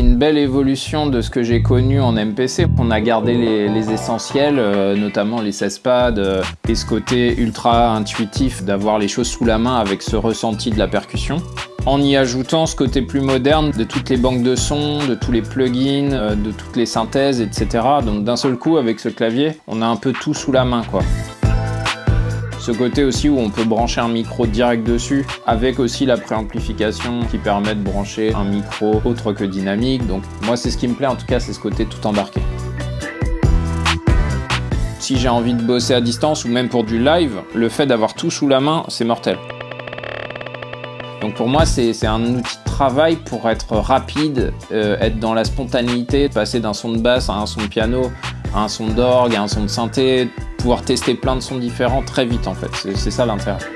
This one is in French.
une belle évolution de ce que j'ai connu en MPC. On a gardé les, essentiels, euh, notamment les 16 pads euh, et ce côté ultra intuitif d'avoir les choses sous la main avec ce ressenti de la percussion en y ajoutant ce côté plus moderne de toutes les banques de sons, de tous les plugins, euh, de toutes les synthèses, etc. Donc d'un seul coup, avec ce clavier, on a un peu tout sous la main, quoi. Ce côté aussi où on peut brancher un micro direct dessus, avec aussi la préamplification qui permet de brancher un micro autre que dynamique. Donc moi c'est ce qui me plaît en tout cas, c'est ce côté tout embarqué. Si j'ai envie de bosser à distance ou même pour du live, le fait d'avoir tout sous la main, c'est mortel. Donc pour moi, c'est un outil de travail pour être rapide, euh, être dans la spontanéité, passer d'un son de basse à un son de piano, à un son d'orgue, à un son de synthé, tester plein de sons différents très vite en fait. C'est ça l'intérêt.